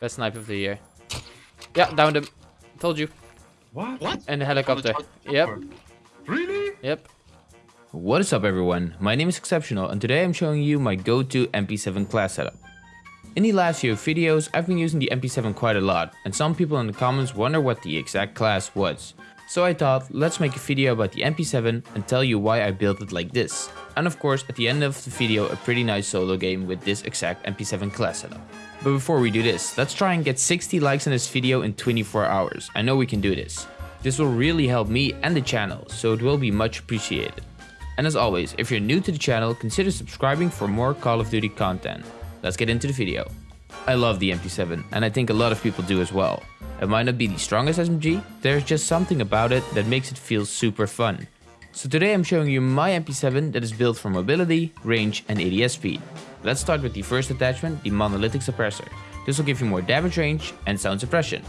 Best snipe of the year. Yeah, downed him. Told you. What? What? And the helicopter. Yep. Really? Yep. What is up everyone? My name is Exceptional and today I'm showing you my go-to MP7 class setup. In the last few videos, I've been using the MP7 quite a lot and some people in the comments wonder what the exact class was. So I thought, let's make a video about the MP7 and tell you why I built it like this. And of course, at the end of the video, a pretty nice solo game with this exact MP7 class setup. But before we do this, let's try and get 60 likes on this video in 24 hours. I know we can do this. This will really help me and the channel, so it will be much appreciated. And as always, if you're new to the channel, consider subscribing for more Call of Duty content. Let's get into the video. I love the MP7, and I think a lot of people do as well. It might not be the strongest SMG, there's just something about it that makes it feel super fun. So today I'm showing you my MP7 that is built for mobility, range and ADS speed. Let's start with the first attachment, the monolithic suppressor. This will give you more damage range and sound suppression.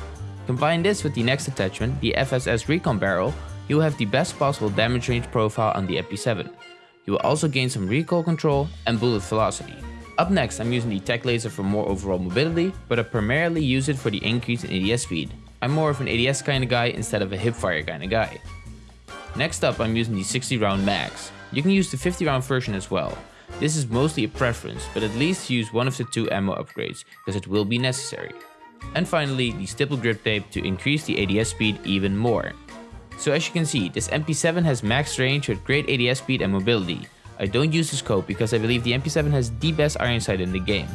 Combine this with the next attachment, the FSS recon barrel, you will have the best possible damage range profile on the MP7. You will also gain some recoil control and bullet velocity. Up next, I'm using the tac laser for more overall mobility, but I primarily use it for the increase in ADS speed. I'm more of an ADS kind of guy instead of a hipfire kind of guy. Next up, I'm using the 60 round mags. You can use the 50 round version as well. This is mostly a preference, but at least use one of the two ammo upgrades, because it will be necessary. And finally, the stipple grip tape to increase the ADS speed even more. So as you can see, this MP7 has max range with great ADS speed and mobility. I don't use the scope because I believe the MP7 has the best iron sight in the game.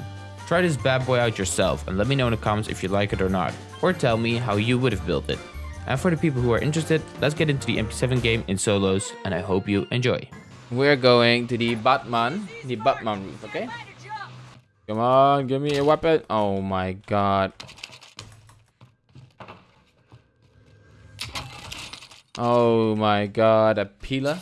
Try this bad boy out yourself and let me know in the comments if you like it or not, or tell me how you would have built it. And for the people who are interested, let's get into the MP7 game in solos and I hope you enjoy. We're going to the Batman, the Batman roof, okay? Come on, give me a weapon. Oh my god. Oh my god, a pillar?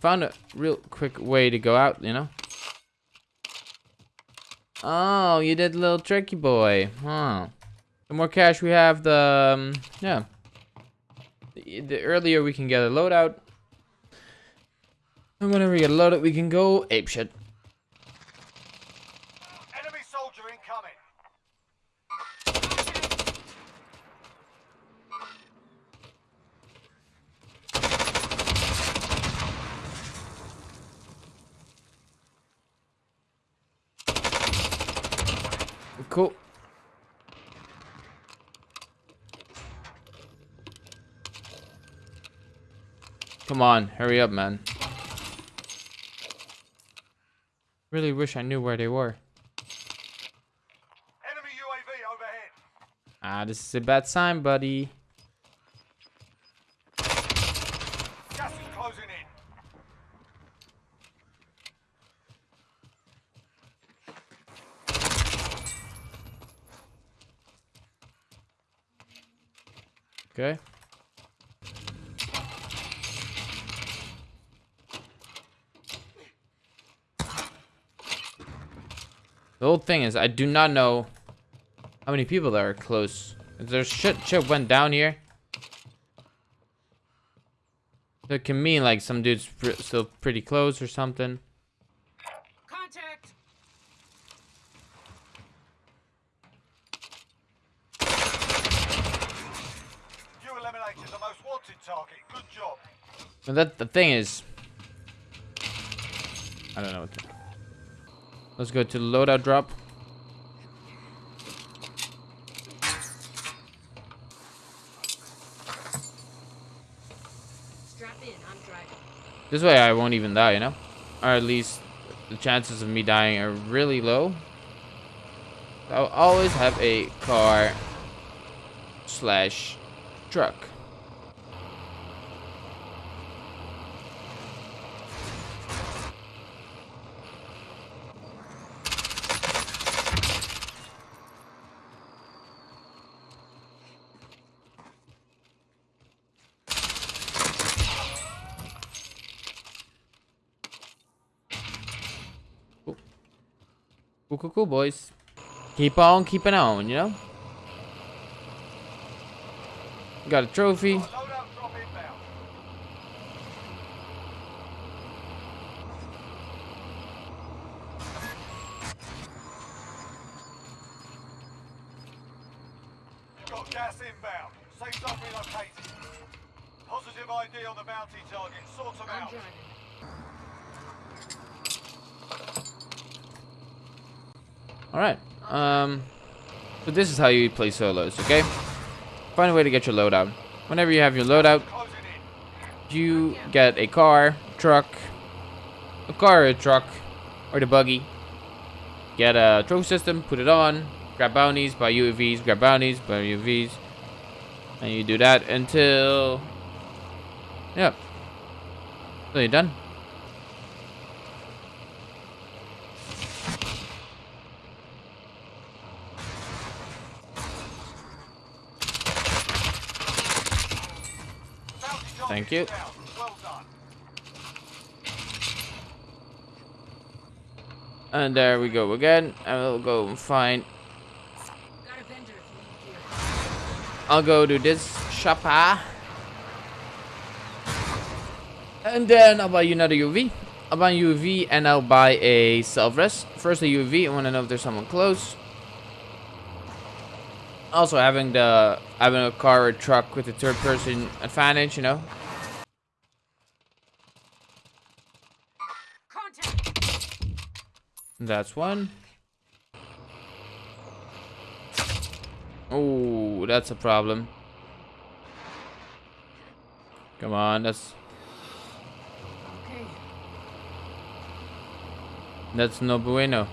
Found a real quick way to go out, you know? Oh, you did a little tricky boy. Huh. The more cash we have, the... Um, yeah. The, the, earlier we can get a loadout. And whenever we get a loadout, we can go apeshit. Enemy soldier incoming. Cool. Come on, hurry up, man. Really wish I knew where they were. Enemy UAV overhead. Ah, this is a bad sign, buddy. Gas is closing in. Okay. The whole thing is, I do not know how many people there are close. There's shit, shit went down here. That can mean like some dude's pr still pretty close or something. Contact! You eliminated the most wanted target. Good job. But that the thing is, I don't know. What to, let's go to loadout drop. Strap in, I'm driving. This way I won't even die, you know? Or at least the chances of me dying are really low. I'll always have a car slash truck. Cool, cool, cool, boys. Keep on keeping on, you know? Got a trophy. Loadout drop inbound. You've got gas inbound. Safe zone relocated. Positive ID on the bounty target. Sort them out. Alright. Um, so this is how you play solos, okay? Find a way to get your loadout. Whenever you have your loadout, you get a car, truck, a car or a truck, or the buggy. Get a trophy system, put it on, grab bounties, buy UAVs, grab bounties, buy UAVs. And you do that until... Yep. So you're done. Thank you. And there we go again. And we'll go and find... A. I'll go to this shopper. And then I'll buy you another UV. I'll buy a UV and I'll buy a self-rest. First a UV, I want to know if there's someone close. Also having the having a car or truck with the third person advantage, you know. That's one. Oh, that's a problem. Come on, that's Okay. that's no bueno.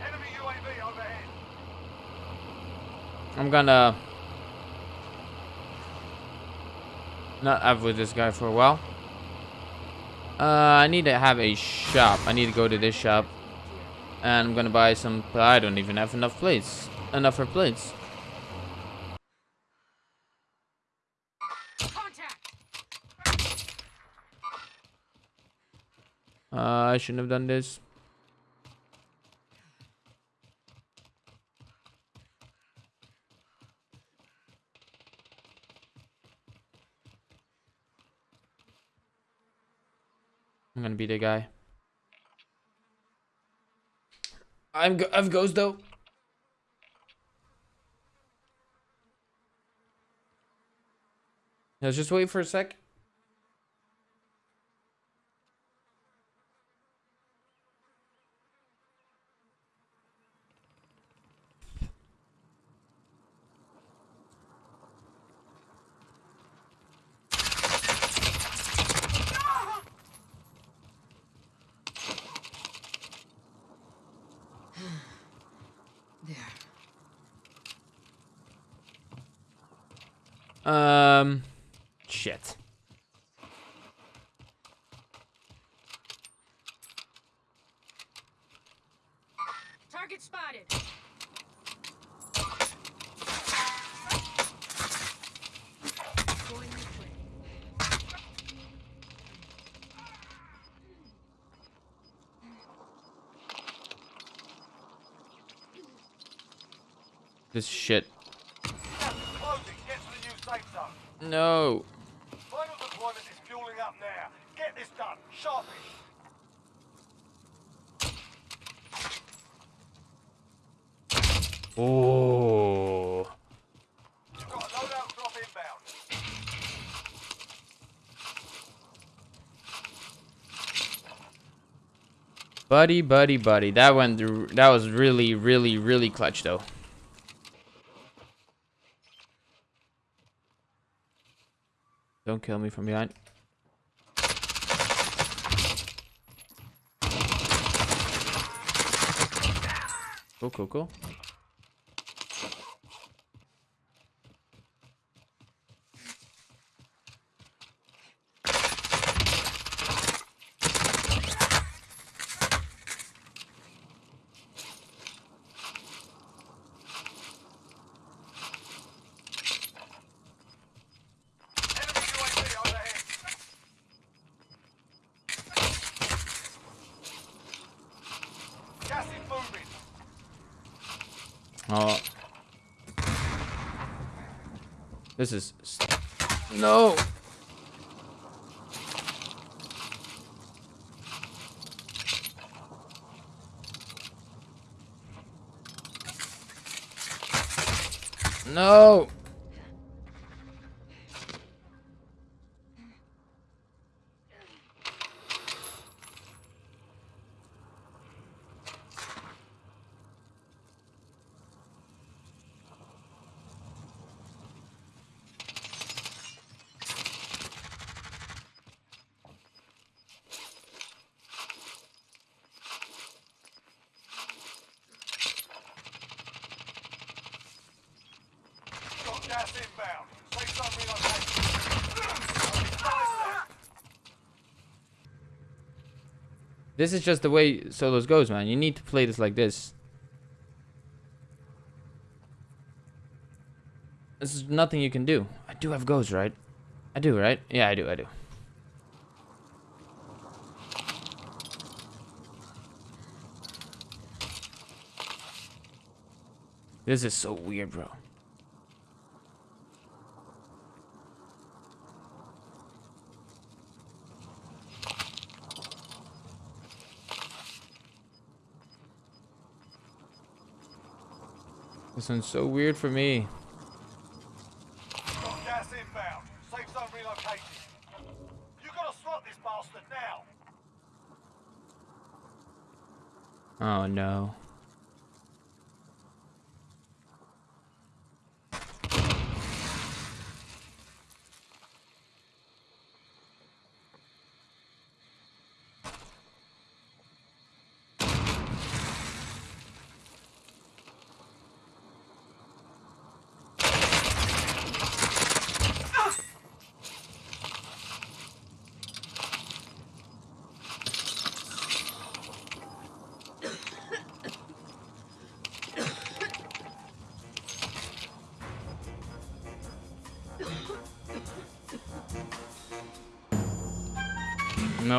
Enemy UAV overhead. I'm gonna not have with this guy for a while. Uh, I need to have a shop. I need to go to this shop, and I'm gonna buy some. I don't even have enough plates. Enough for plates. Uh, I shouldn't have done this. I'm gonna be the guy. I'm go I've ghost though. Let's just wait for a sec. There. Um, shit. Target spotted. Going this way. This shit. Closing. Get to the new safe zone. No. Final deployment is fueling up now. Get this done. Sharpish. Oh. You've got a loadout drop inbound. Buddy, buddy, buddy. That went through. That was really, really, really clutch, though. Don't kill me from behind. Cool, cool, cool. Oh. This is... No! No! This is just the way solos goes, man. You need to play this like this. This is nothing you can do. I do have ghosts, right? I do, right? Yeah, I do, I do. This is so weird, bro. One's so weird for me. Oh gas No.